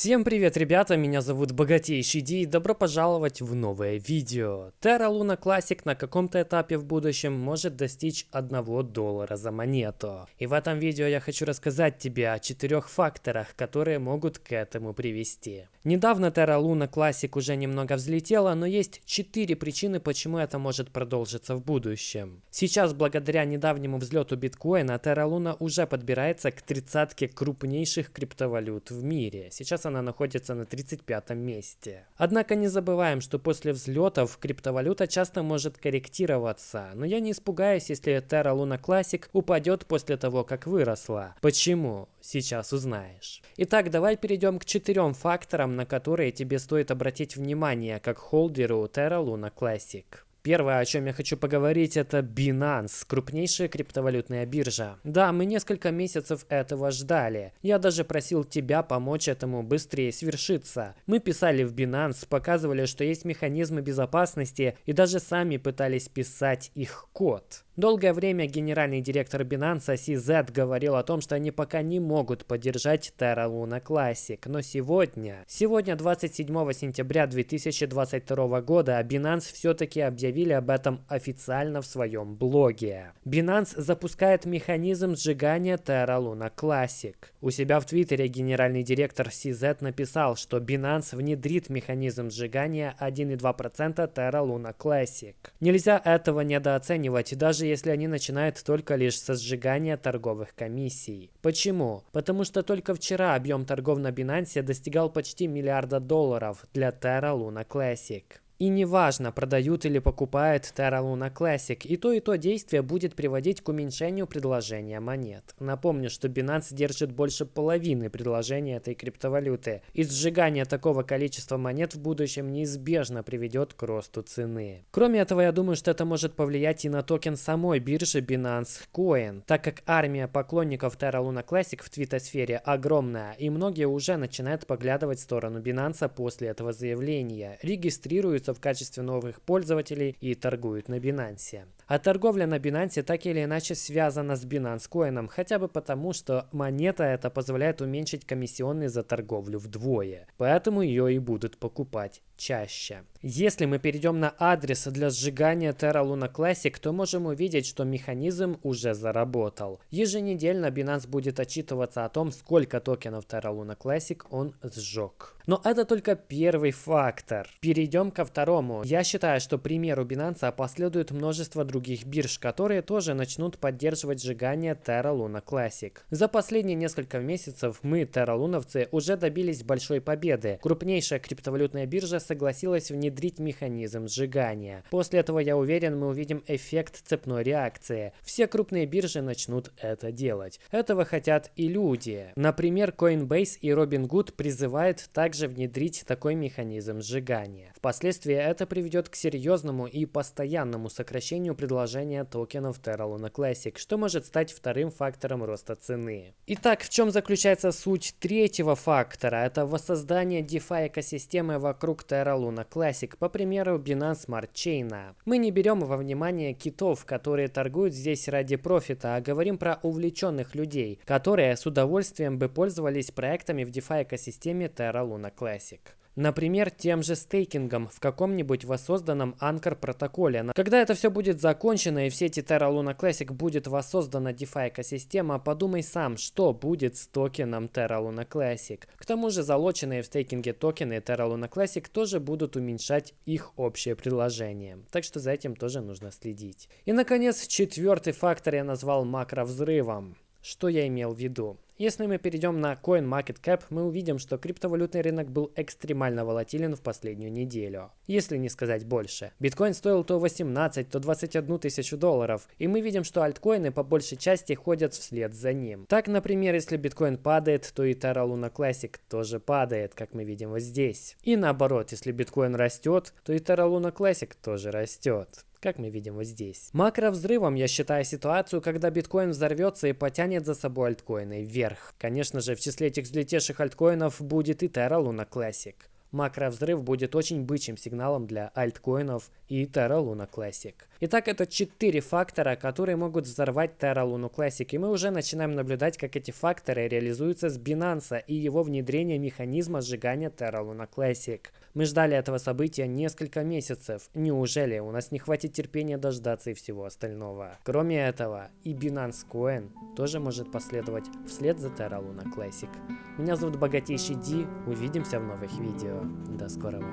Всем привет, ребята, меня зовут Богатейший Ди и добро пожаловать в новое видео. Terra Luna Classic на каком-то этапе в будущем может достичь 1 доллара за монету. И в этом видео я хочу рассказать тебе о четырех факторах, которые могут к этому привести. Недавно Terra Luna Classic уже немного взлетела, но есть четыре причины, почему это может продолжиться в будущем. Сейчас, благодаря недавнему взлету биткоина, Terra Luna уже подбирается к тридцатке крупнейших криптовалют в мире. Сейчас она находится на 35 месте. Однако не забываем, что после взлетов криптовалюта часто может корректироваться, но я не испугаюсь, если Terra Luna Classic упадет после того, как выросла. Почему? Сейчас узнаешь. Итак, давай перейдем к четырем факторам, на которые тебе стоит обратить внимание как холдеру Terra Luna Classic. Первое, о чем я хочу поговорить, это Binance, крупнейшая криптовалютная биржа. Да, мы несколько месяцев этого ждали. Я даже просил тебя помочь этому быстрее свершиться. Мы писали в Binance, показывали, что есть механизмы безопасности и даже сами пытались писать их код. Долгое время генеральный директор Binance CZ говорил о том, что они пока не могут поддержать Terra Luna Classic, но сегодня, сегодня 27 сентября 2022 года, Binance все-таки объявили об этом официально в своем блоге. Binance запускает механизм сжигания Terra Luna Classic. У себя в Твиттере генеральный директор CZ написал, что Binance внедрит механизм сжигания 1,2% Terra Luna Classic. Нельзя этого недооценивать, даже если они начинают только лишь со сжигания торговых комиссий. Почему? Потому что только вчера объем торгов на Binance достигал почти миллиарда долларов для Terra Luna Classic. И неважно, продают или покупают Terra Luna Classic, и то и то действие будет приводить к уменьшению предложения монет. Напомню, что Binance держит больше половины предложения этой криптовалюты, и сжигание такого количества монет в будущем неизбежно приведет к росту цены. Кроме этого, я думаю, что это может повлиять и на токен самой биржи Binance Coin, так как армия поклонников Terra Luna Classic в твитосфере огромная, и многие уже начинают поглядывать в сторону Binance после этого заявления, регистрируются регистрируются в качестве новых пользователей и торгуют на Binance. А торговля на Binance так или иначе связана с Binance Coin, хотя бы потому, что монета эта позволяет уменьшить комиссионные за торговлю вдвое. Поэтому ее и будут покупать чаще. Если мы перейдем на адрес для сжигания Terra Luna Classic, то можем увидеть, что механизм уже заработал. Еженедельно Binance будет отчитываться о том, сколько токенов Terra Luna Classic он сжег. Но это только первый фактор. Перейдем ко второму. Я считаю, что примеру Binance последует множество других бирж, которые тоже начнут поддерживать сжигание Terra Luna Classic. За последние несколько месяцев мы, Terra Луновцы, уже добились большой победы. Крупнейшая криптовалютная биржа согласилась внедрить механизм сжигания. После этого, я уверен, мы увидим эффект цепной реакции. Все крупные биржи начнут это делать. Этого хотят и люди. Например, Coinbase и Robinhood призывают также внедрить такой механизм сжигания. Впоследствии это приведет к серьезному и постоянному сокращению предложения токенов Terra Luna Classic, что может стать вторым фактором роста цены. Итак, в чем заключается суть третьего фактора? Это воссоздание DeFi экосистемы вокруг Terra Luna Classic, по примеру Binance Smart Chain. Мы не берем во внимание китов, которые торгуют здесь ради профита, а говорим про увлеченных людей, которые с удовольствием бы пользовались проектами в DeFi экосистеме Terra Luna Classic. Например, тем же стейкингом в каком-нибудь воссозданном Anchor протоколе. Когда это все будет закончено и в сети Terra Luna Classic будет воссоздана DeFi экосистема, подумай сам, что будет с токеном Terra Luna Classic. К тому же залоченные в стейкинге токены Terra Luna Classic тоже будут уменьшать их общее предложение. Так что за этим тоже нужно следить. И наконец, четвертый фактор я назвал макровзрывом. Что я имел в виду? Если мы перейдем на CoinMarketCap, мы увидим, что криптовалютный рынок был экстремально волатилен в последнюю неделю. Если не сказать больше. Биткоин стоил то 18, то 21 тысячу долларов. И мы видим, что альткоины по большей части ходят вслед за ним. Так, например, если биткоин падает, то и Terra Luna Classic тоже падает, как мы видим вот здесь. И наоборот, если биткоин растет, то и Terra Luna Classic тоже растет как мы видим вот здесь. Макровзрывом я считаю ситуацию, когда биткоин взорвется и потянет за собой альткоины вверх. Конечно же, в числе этих взлетевших альткоинов будет и Terra Luna Classic. Макровзрыв будет очень бычьим сигналом для альткоинов и Terra Luna Classic. Итак, это четыре фактора, которые могут взорвать Terra Luna Classic, и мы уже начинаем наблюдать, как эти факторы реализуются с Binance и его внедрение механизма сжигания Terra Luna Classic. Мы ждали этого события несколько месяцев. Неужели у нас не хватит терпения дождаться и всего остального? Кроме этого, и Binance Coin тоже может последовать вслед за Terra Luna Classic. Меня зовут Богатейший Ди, увидимся в новых видео. До скорого.